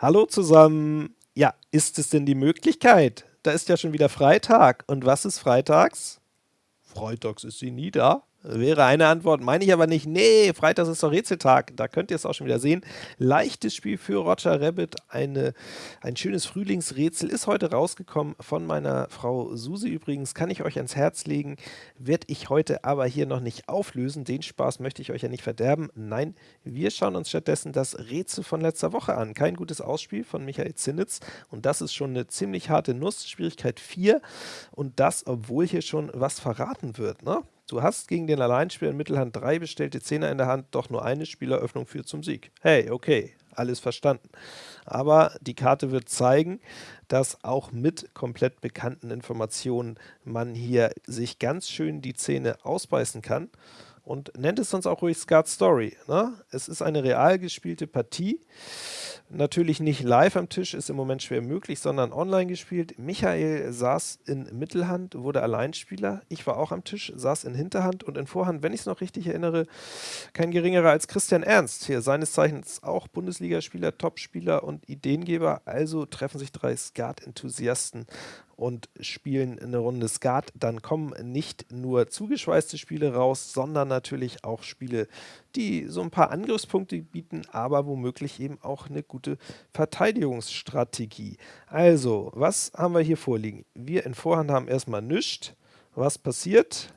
Hallo zusammen. Ja, ist es denn die Möglichkeit? Da ist ja schon wieder Freitag. Und was ist freitags? Freitags ist sie nie da. Wäre eine Antwort, meine ich aber nicht. Nee, Freitag ist doch Rätseltag. Da könnt ihr es auch schon wieder sehen. Leichtes Spiel für Roger Rabbit. Eine, ein schönes Frühlingsrätsel ist heute rausgekommen von meiner Frau Susi übrigens. Kann ich euch ans Herz legen. Werde ich heute aber hier noch nicht auflösen. Den Spaß möchte ich euch ja nicht verderben. Nein, wir schauen uns stattdessen das Rätsel von letzter Woche an. Kein gutes Ausspiel von Michael Zinnitz. Und das ist schon eine ziemlich harte Nuss. Schwierigkeit 4. Und das, obwohl hier schon was verraten wird. Ne? Du hast gegen den Alleinspieler in Mittelhand drei bestellte Zehner in der Hand, doch nur eine Spieleröffnung führt zum Sieg. Hey, okay, alles verstanden. Aber die Karte wird zeigen, dass auch mit komplett bekannten Informationen man hier sich ganz schön die Zähne ausbeißen kann und nennt es sonst auch ruhig Skat Story. Ne? Es ist eine real gespielte Partie. Natürlich nicht live am Tisch, ist im Moment schwer möglich, sondern online gespielt. Michael saß in Mittelhand, wurde Alleinspieler. Ich war auch am Tisch, saß in Hinterhand und in Vorhand, wenn ich es noch richtig erinnere, kein geringerer als Christian Ernst. Hier seines Zeichens auch Bundesligaspieler, Topspieler und Ideengeber. Also treffen sich drei Skat-Enthusiasten und spielen eine Runde Skat, dann kommen nicht nur zugeschweißte Spiele raus, sondern natürlich auch Spiele, die so ein paar Angriffspunkte bieten, aber womöglich eben auch eine gute Verteidigungsstrategie. Also, was haben wir hier vorliegen? Wir in Vorhand haben erstmal nichts. Was passiert?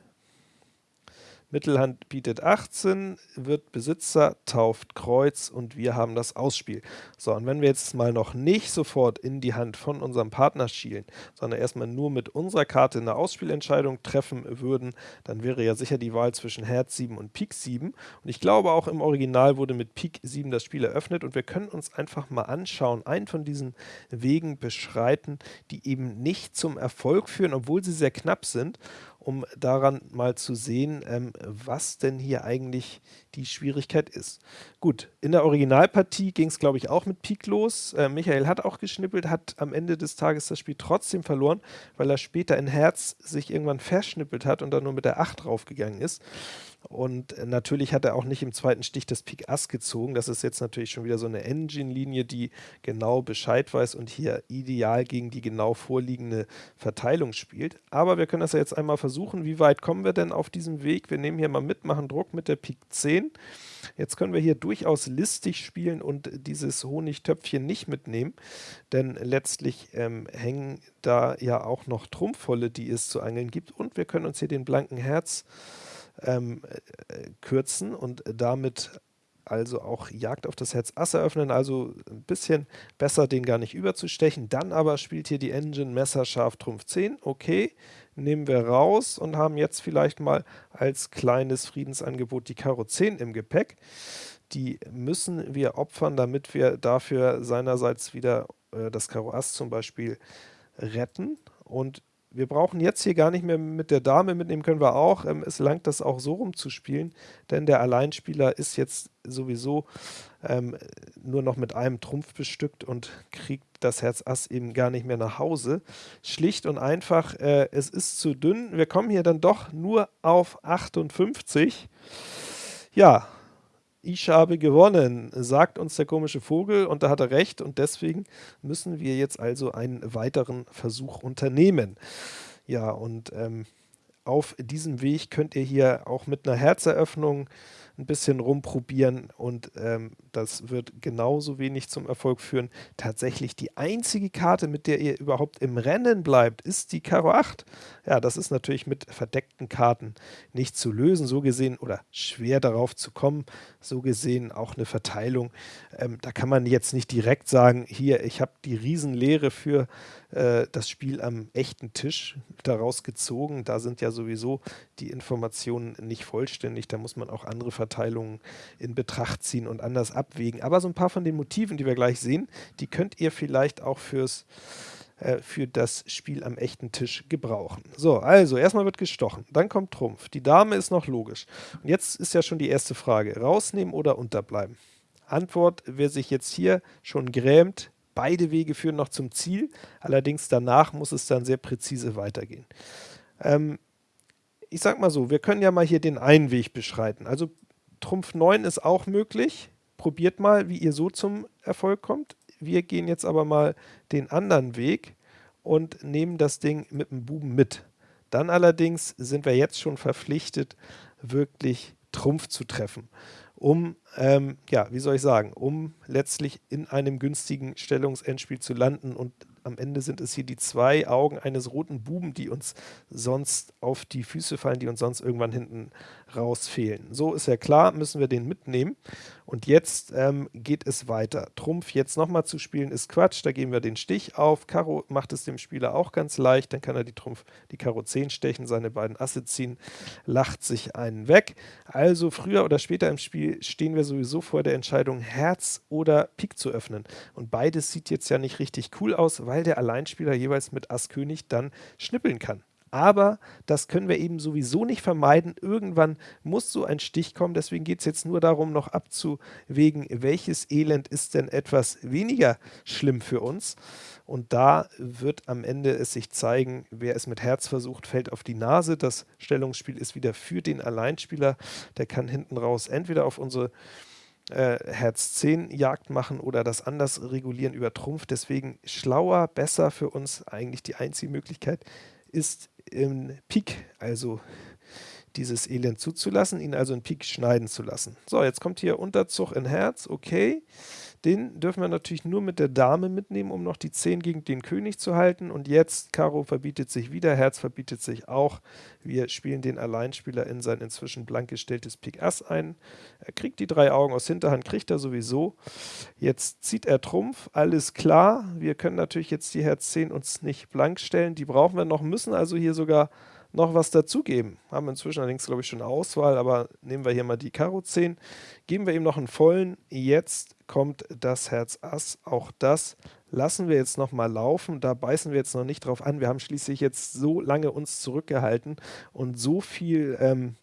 Mittelhand bietet 18, wird Besitzer, tauft Kreuz und wir haben das Ausspiel. So, und wenn wir jetzt mal noch nicht sofort in die Hand von unserem Partner schielen, sondern erstmal nur mit unserer Karte eine Ausspielentscheidung treffen würden, dann wäre ja sicher die Wahl zwischen Herz 7 und Pik 7. Und ich glaube auch im Original wurde mit Pik 7 das Spiel eröffnet und wir können uns einfach mal anschauen, einen von diesen Wegen beschreiten, die eben nicht zum Erfolg führen, obwohl sie sehr knapp sind um daran mal zu sehen, ähm, was denn hier eigentlich die Schwierigkeit ist. Gut, in der Originalpartie ging es, glaube ich, auch mit Pik los. Äh, Michael hat auch geschnippelt, hat am Ende des Tages das Spiel trotzdem verloren, weil er später in Herz sich irgendwann verschnippelt hat und dann nur mit der 8 draufgegangen ist. Und äh, natürlich hat er auch nicht im zweiten Stich das Pik Ass gezogen. Das ist jetzt natürlich schon wieder so eine Engine-Linie, die genau Bescheid weiß und hier ideal gegen die genau vorliegende Verteilung spielt. Aber wir können das ja jetzt einmal versuchen. Wie weit kommen wir denn auf diesem Weg? Wir nehmen hier mal mit, machen Druck mit der Pik 10. Jetzt können wir hier durchaus listig spielen und dieses Honigtöpfchen nicht mitnehmen, denn letztlich ähm, hängen da ja auch noch Trumpfvolle, die es zu angeln gibt. Und wir können uns hier den blanken Herz ähm, äh, kürzen und damit also auch Jagd auf das Herz Ass eröffnen, also ein bisschen besser den gar nicht überzustechen. Dann aber spielt hier die Engine Messer Scharf Trumpf 10, okay, nehmen wir raus und haben jetzt vielleicht mal als kleines Friedensangebot die Karo 10 im Gepäck. Die müssen wir opfern, damit wir dafür seinerseits wieder äh, das Karo Ass zum Beispiel retten und wir brauchen jetzt hier gar nicht mehr mit der Dame mitnehmen, können wir auch. Ähm, es langt das auch so rum zu spielen, denn der Alleinspieler ist jetzt sowieso ähm, nur noch mit einem Trumpf bestückt und kriegt das Herz Ass eben gar nicht mehr nach Hause. Schlicht und einfach, äh, es ist zu dünn. Wir kommen hier dann doch nur auf 58. Ja, ich habe gewonnen, sagt uns der komische Vogel und da hat er recht und deswegen müssen wir jetzt also einen weiteren Versuch unternehmen. Ja, und ähm, auf diesem Weg könnt ihr hier auch mit einer Herzeröffnung ein bisschen rumprobieren und ähm, das wird genauso wenig zum Erfolg führen. Tatsächlich die einzige Karte, mit der ihr überhaupt im Rennen bleibt, ist die Karo 8. Ja, das ist natürlich mit verdeckten Karten nicht zu lösen, so gesehen, oder schwer darauf zu kommen, so gesehen auch eine Verteilung. Ähm, da kann man jetzt nicht direkt sagen, hier, ich habe die Riesenlehre für äh, das Spiel am echten Tisch daraus gezogen. Da sind ja sowieso die Informationen nicht vollständig, da muss man auch andere Verteilungen in Betracht ziehen und anders abwägen. Aber so ein paar von den Motiven, die wir gleich sehen, die könnt ihr vielleicht auch fürs äh, für das Spiel am echten Tisch gebrauchen. So, also erstmal wird gestochen, dann kommt Trumpf. Die Dame ist noch logisch. Und jetzt ist ja schon die erste Frage, rausnehmen oder unterbleiben? Antwort, wer sich jetzt hier schon grämt, Beide Wege führen noch zum Ziel, allerdings danach muss es dann sehr präzise weitergehen. Ähm, ich sag mal so, wir können ja mal hier den einen Weg beschreiten. Also Trumpf 9 ist auch möglich. Probiert mal, wie ihr so zum Erfolg kommt. wir gehen jetzt aber mal den anderen Weg und nehmen das Ding mit dem Buben mit. Dann allerdings sind wir jetzt schon verpflichtet, wirklich Trumpf zu treffen, um, ähm, ja, wie soll ich sagen, um letztlich in einem günstigen Stellungsendspiel zu landen und am Ende sind es hier die zwei Augen eines roten Buben, die uns sonst auf die Füße fallen, die uns sonst irgendwann hinten raus fehlen. So ist ja klar, müssen wir den mitnehmen. Und jetzt ähm, geht es weiter. Trumpf jetzt nochmal zu spielen ist Quatsch, da geben wir den Stich auf. Karo macht es dem Spieler auch ganz leicht, dann kann er die Trumpf, die Karo 10 stechen, seine beiden Asse ziehen, lacht sich einen weg. Also früher oder später im Spiel stehen wir sowieso vor der Entscheidung, Herz oder Pik zu öffnen. Und beides sieht jetzt ja nicht richtig cool aus, weil der Alleinspieler jeweils mit Ass König dann schnippeln kann aber das können wir eben sowieso nicht vermeiden. Irgendwann muss so ein Stich kommen, deswegen geht es jetzt nur darum, noch abzuwägen, welches Elend ist denn etwas weniger schlimm für uns. Und da wird am Ende es sich zeigen, wer es mit Herz versucht, fällt auf die Nase. Das Stellungsspiel ist wieder für den Alleinspieler. Der kann hinten raus entweder auf unsere äh, Herz 10 Jagd machen oder das anders regulieren über Trumpf. Deswegen schlauer, besser für uns eigentlich die einzige Möglichkeit ist in Pik, also dieses Elend zuzulassen, ihn also in Pik schneiden zu lassen. So, jetzt kommt hier Unterzug in Herz, okay. Den dürfen wir natürlich nur mit der Dame mitnehmen, um noch die 10 gegen den König zu halten. Und jetzt, Karo verbietet sich wieder, Herz verbietet sich auch. Wir spielen den Alleinspieler in sein inzwischen blank gestelltes Pik Ass ein. Er kriegt die drei Augen aus Hinterhand, kriegt er sowieso. Jetzt zieht er Trumpf, alles klar. Wir können natürlich jetzt die Herz 10 uns nicht blank stellen, die brauchen wir noch, müssen also hier sogar noch was dazugeben. Haben inzwischen allerdings, glaube ich, schon eine Auswahl, aber nehmen wir hier mal die Karo 10. Geben wir ihm noch einen vollen. Jetzt kommt das Herz Ass. Auch das lassen wir jetzt noch mal laufen. Da beißen wir jetzt noch nicht drauf an. Wir haben schließlich jetzt so lange uns zurückgehalten und so viel ähm,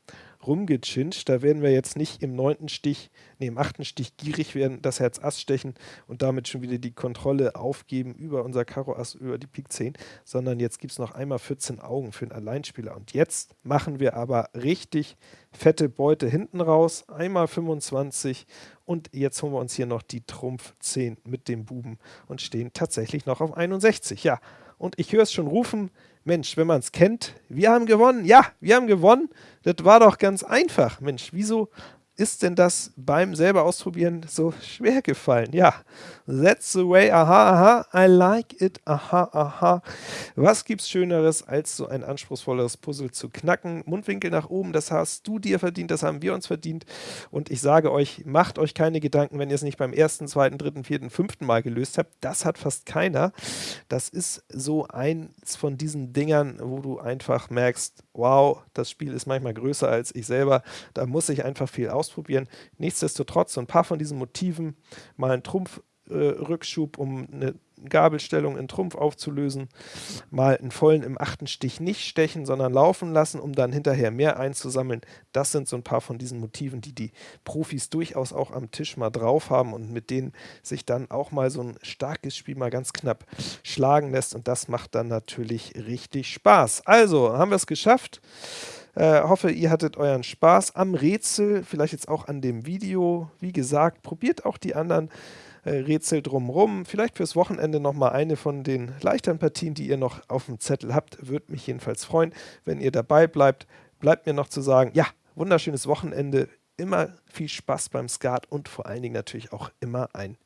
rumgechinscht. Da werden wir jetzt nicht im neunten Stich, nee, im achten Stich gierig werden, das Herz Ass stechen und damit schon wieder die Kontrolle aufgeben über unser Karo Ass, über die Pik 10, sondern jetzt gibt es noch einmal 14 Augen für den Alleinspieler. Und jetzt machen wir aber richtig fette Beute hinten raus, einmal 25 und jetzt holen wir uns hier noch die Trumpf 10 mit dem Buben und stehen tatsächlich noch auf 61. Ja, und ich höre es schon rufen, Mensch, wenn man es kennt, wir haben gewonnen. Ja, wir haben gewonnen. Das war doch ganz einfach. Mensch, wieso ist denn das beim selber ausprobieren so schwer gefallen? Ja, that's the way, aha, aha, I like it, aha, aha. Was gibt's Schöneres, als so ein anspruchsvolleres Puzzle zu knacken? Mundwinkel nach oben, das hast du dir verdient, das haben wir uns verdient. Und ich sage euch, macht euch keine Gedanken, wenn ihr es nicht beim ersten, zweiten, dritten, vierten, fünften Mal gelöst habt. Das hat fast keiner. Das ist so eins von diesen Dingern, wo du einfach merkst, wow, das Spiel ist manchmal größer als ich selber. Da muss ich einfach viel aus ausprobieren. Nichtsdestotrotz, so ein paar von diesen Motiven, mal einen Trumpfrückschub, äh, um eine Gabelstellung in Trumpf aufzulösen, mal einen vollen im achten Stich nicht stechen, sondern laufen lassen, um dann hinterher mehr einzusammeln. Das sind so ein paar von diesen Motiven, die die Profis durchaus auch am Tisch mal drauf haben und mit denen sich dann auch mal so ein starkes Spiel mal ganz knapp schlagen lässt und das macht dann natürlich richtig Spaß. Also, haben wir es geschafft. Äh, hoffe, ihr hattet euren Spaß am Rätsel, vielleicht jetzt auch an dem Video. Wie gesagt, probiert auch die anderen Rätsel drumherum. Vielleicht fürs Wochenende nochmal eine von den leichteren Partien, die ihr noch auf dem Zettel habt. Würde mich jedenfalls freuen, wenn ihr dabei bleibt. Bleibt mir noch zu sagen, ja, wunderschönes Wochenende, immer viel Spaß beim Skat und vor allen Dingen natürlich auch immer ein